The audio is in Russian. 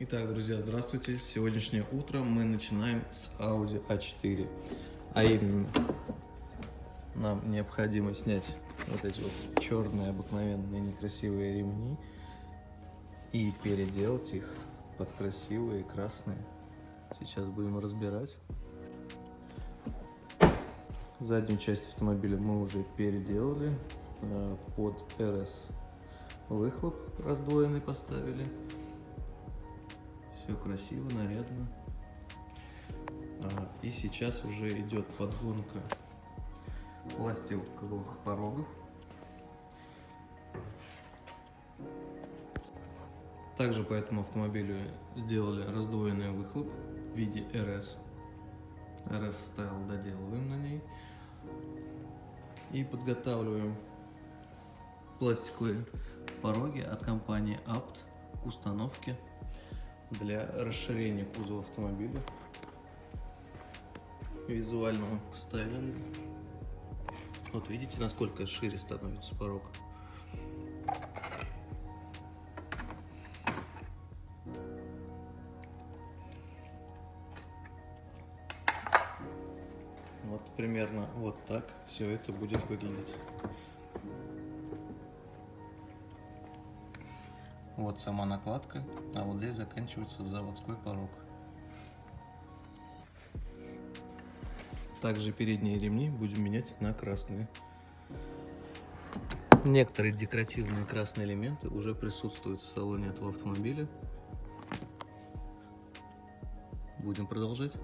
Итак, друзья, здравствуйте. Сегодняшнее утро мы начинаем с Audi A4. А именно, нам необходимо снять вот эти вот черные обыкновенные некрасивые ремни и переделать их под красивые красные. Сейчас будем разбирать. Заднюю часть автомобиля мы уже переделали. Э, под RS выхлоп раздвоенный поставили. Все красиво, нарядно. А, и сейчас уже идет подгонка пластиковых порогов. Также по этому автомобилю сделали раздвоенный выхлоп в виде RS. RS Style доделываем на ней. И подготавливаем пластиковые пороги от компании Apt к установке для расширения кузова автомобиля визуального стайлинга. Вот видите, насколько шире становится порог. Вот примерно вот так все это будет выглядеть. Вот сама накладка, а вот здесь заканчивается заводской порог. Также передние ремни будем менять на красные. Некоторые декоративные красные элементы уже присутствуют в салоне этого автомобиля. Будем продолжать.